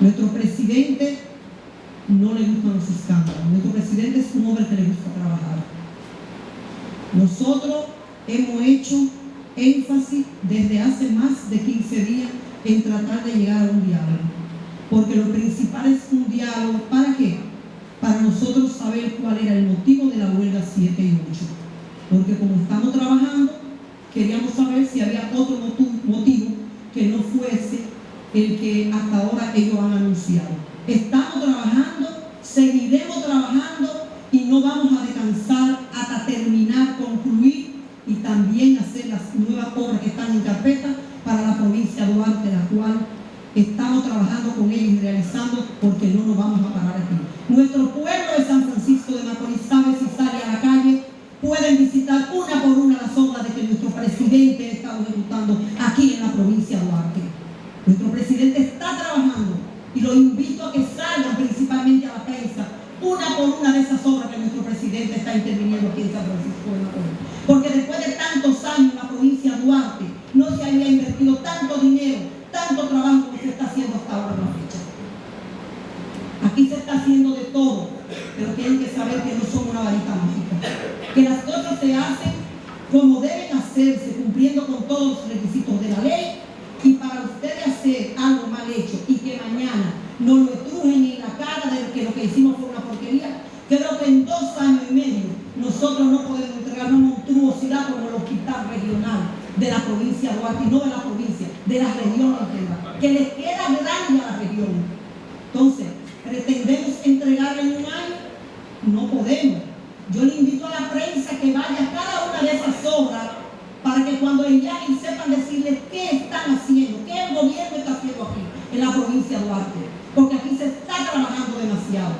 Nuestro presidente no le gustan los escándalos. Nuestro presidente es un hombre que le gusta trabajar. Nosotros hemos hecho énfasis desde hace más de 15 días en tratar de llegar a un diálogo. Porque lo principal es un diálogo. ¿Para qué? Para nosotros saber cuál era el motivo de la huelga 7 y 8. Porque como estamos trabajando, queríamos saber si había otro motivo que no fuese el que hasta ahora ellos han anunciado. Estamos trabajando, seguiremos trabajando y no vamos a descansar hasta terminar, concluir y también hacer las nuevas obras que están en carpeta para la provincia de Duarte, la cual estamos trabajando con ellos y realizando porque no nos vamos a parar aquí. Nuestro pueblo de San Francisco de Macorís sabe si sale a la calle, pueden visitar una por una las obras de que nuestro presidente estado ejecutando aquí en la provincia de Duarte. Nuestro presidente está trabajando y lo invito a que salgan principalmente a la prensa una por una de esas obras que nuestro presidente está interviniendo aquí en San Francisco de Macorís. Porque después de tantos años en la provincia de Duarte no se había invertido tanto dinero, tanto trabajo como se está haciendo hasta ahora en la fecha. Aquí se está haciendo de todo, pero tienen que saber que no son una varita mágica. Que las cosas se hacen como deben hacerse, cumpliendo con todos los requisitos de la ley y para ustedes hacer algo mal hecho y que mañana no lo estrujen en la cara de que lo que hicimos fue una porquería, creo que en dos años y medio nosotros no podemos entregar una monstruosidad como el hospital regional de la provincia de Duarte, no de la provincia, de la región entera, que les queda grande a la región. Entonces, ¿pretendemos entregarle en un año? No podemos. Yo le invito a la prensa que vaya a cada una de esas obras para que cuando lleguen sepan decirles qué están haciendo, qué el gobierno está haciendo aquí, en la provincia de Duarte, porque aquí se está trabajando demasiado.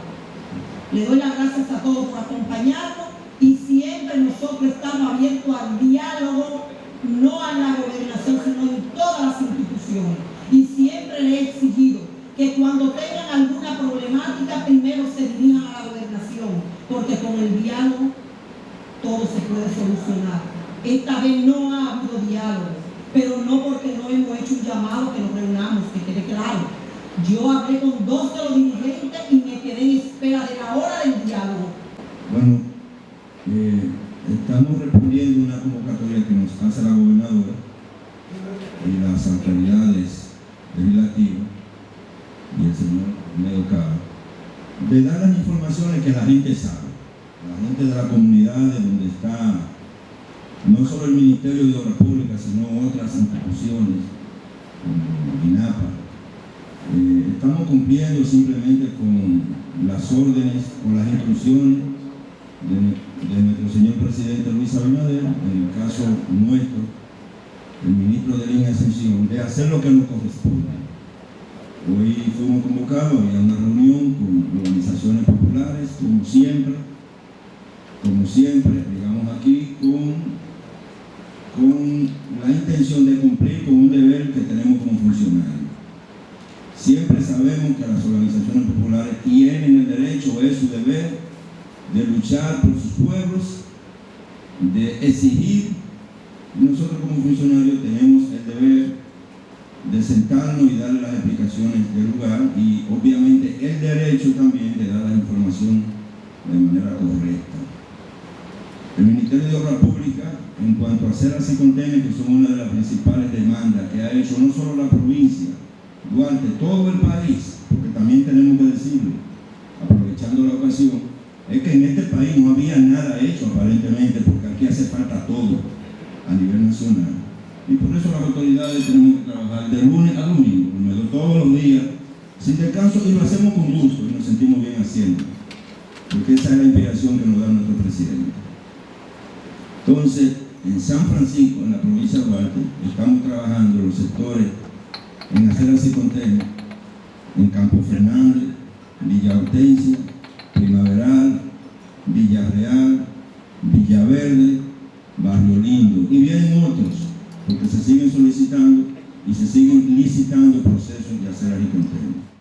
Le doy las gracias a todos por acompañarnos y siempre nosotros estamos abiertos al diálogo, no a la gobernación, sino en todas las instituciones. Y siempre le he exigido que cuando tengan alguna problemática, primero se dirijan a la gobernación, porque con el diálogo todo se puede solucionar. Esta vez no ha habido diálogo, pero no porque no hemos hecho un llamado que nos reunamos, que quede claro. Yo hablé con dos de los dirigentes y me quedé en espera de la hora del diálogo. Bueno, eh, estamos respondiendo una convocatoria que nos hace la gobernadora y las autoridades legislativas y el señor Medo de dar las informaciones que la gente sabe, la gente de la comunidad de donde está no solo el Ministerio de Obras Públicas, sino otras instituciones, como INAPA. Eh, estamos cumpliendo simplemente con las órdenes, con las instrucciones de, nuestro señor presidente Luis Abinader, en el caso nuestro, el ministro de Línea Ascensión, de hacer lo que nos corresponde. Hoy fuimos convocados, había una reunión con como siempre, como siempre, digamos aquí, con con la intención de cumplir con un deber que tenemos como funcionarios. Siempre sabemos que las organizaciones populares tienen el derecho, es su deber, de luchar por sus pueblos, de exigir. Nosotros como funcionarios tenemos el deber de sentarnos y darle las explicaciones del lugar y obviamente el derecho también de dar la información de manera correcta. El Ministerio de Obras Públicas en cuanto a hacer así contenedores, que son una de las principales demandas que ha hecho no solo la provincia, Duarte, todo el país, porque también tenemos que decirlo, aprovechando la ocasión, es que en este país no había nada hecho aparentemente, porque aquí hace falta todo a nivel nacional. Y por eso las autoridades tenemos que trabajar de lunes a domingo, todos los días, sin descanso, y lo hacemos con gusto y nos sentimos bien haciendo, porque esa es la inspiración que nos da nuestro presidente. Entonces, en San Francisco, en la provincia de Duarte, estamos trabajando los sectores en hacer así contenedores en Campo Fernández, Villa Hortensia, Primaveral, Villarreal, Villaverde, Barrio Lindo y vienen otros, porque se siguen solicitando y se siguen licitando procesos de hacer así contenedores.